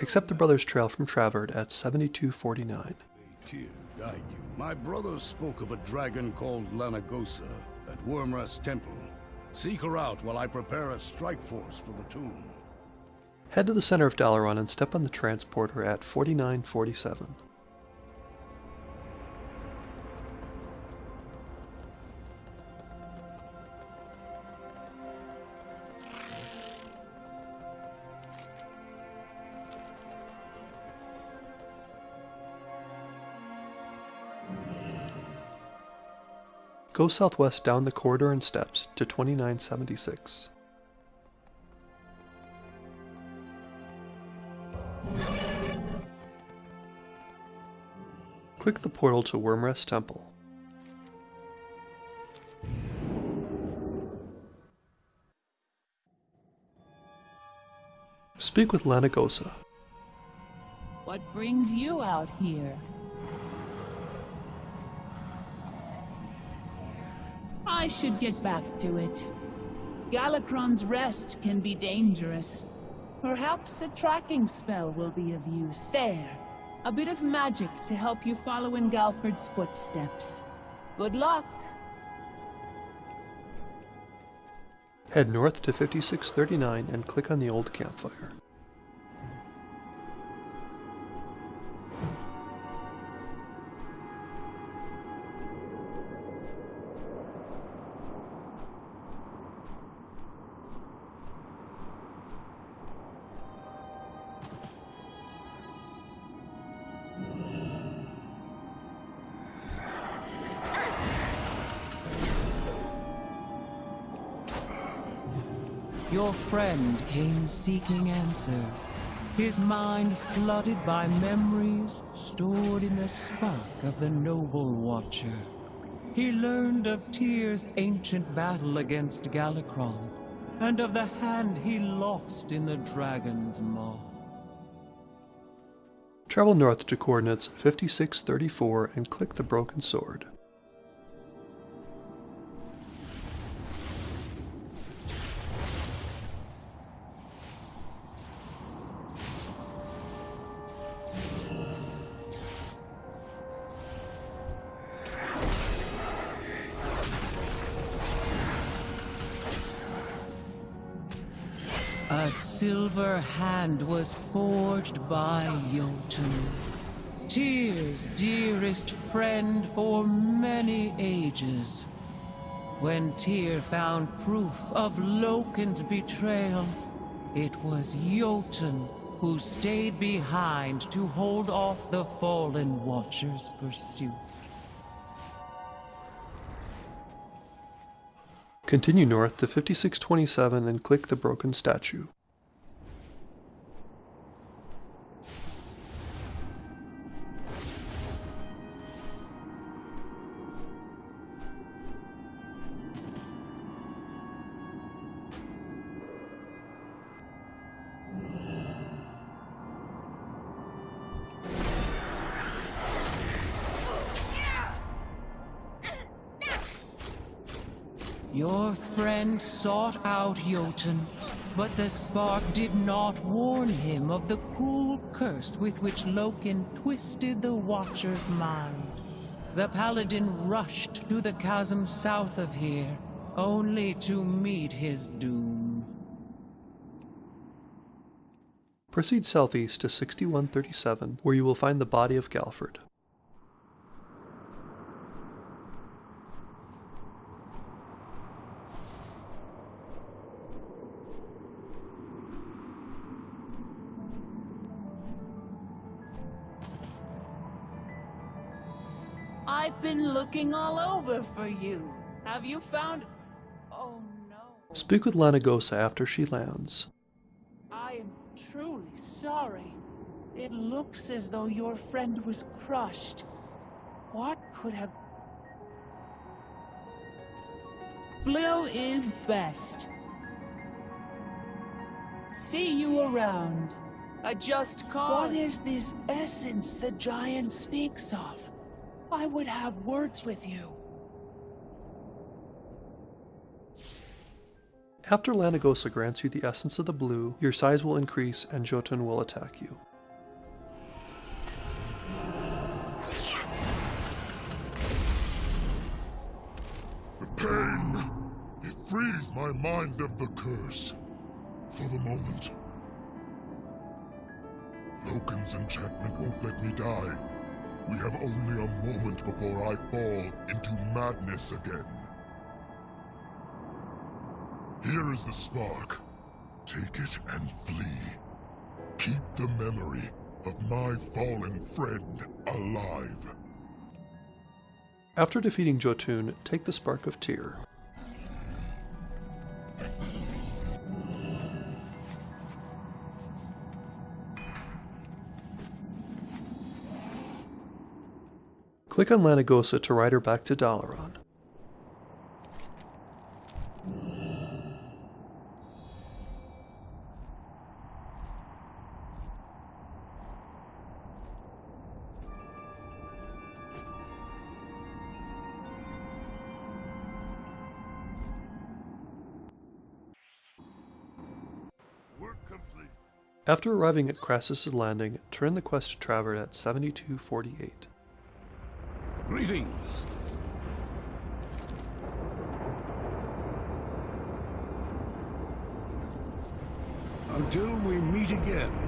Accept the brothers' trail from Travert at 7249. Guide you. My brother spoke of a dragon called Lanigosa at Wyrmrest Temple. Seek her out while I prepare a strike force for the tomb. Head to the center of Dalaran and step on the transporter at 4947. Go southwest down the corridor and steps to 2976. Click the portal to Wyrmrest Temple. Speak with Lanigosa. What brings you out here? I should get back to it. Galakrond's rest can be dangerous. Perhaps a tracking spell will be of use. There. A bit of magic to help you follow in Galford's footsteps. Good luck. Head north to 5639 and click on the old campfire. Your friend came seeking answers. His mind flooded by memories stored in the spark of the Noble Watcher. He learned of Tyr's ancient battle against Galakrond, and of the hand he lost in the Dragon's Maw. Travel north to coordinates 5634 and click the broken sword. A silver hand was forged by Jotun. Tyr's, dearest friend for many ages. When Tyr found proof of Loken's betrayal, it was Jotun who stayed behind to hold off the Fallen Watcher's pursuit. Continue north to 5627 and click the broken statue. Your friend sought out Jotun, but the spark did not warn him of the cruel curse with which Loken twisted the Watcher's mind. The Paladin rushed to the chasm south of here, only to meet his doom. Proceed southeast to 6137 where you will find the body of Galford. I've been looking all over for you. Have you found... Oh no. Speak with Lanigosa after she lands. I am truly sorry. It looks as though your friend was crushed. What could have... Blue is best. See you around. A just cause. What is this essence the giant speaks of? I would have words with you. After Lanigosa grants you the Essence of the Blue, your size will increase and Jotun will attack you. The pain! It frees my mind of the curse. For the moment. Loken's enchantment won't let me die. We have only a moment before I fall into madness again. Here is the spark. Take it and flee. Keep the memory of my fallen friend alive. After defeating Jotun, take the Spark of Tyr. Click on Lanigosa to ride her back to Dalaran. After arriving at Krasus' landing, turn the quest to Travert at 7248. Greetings. Until we meet again.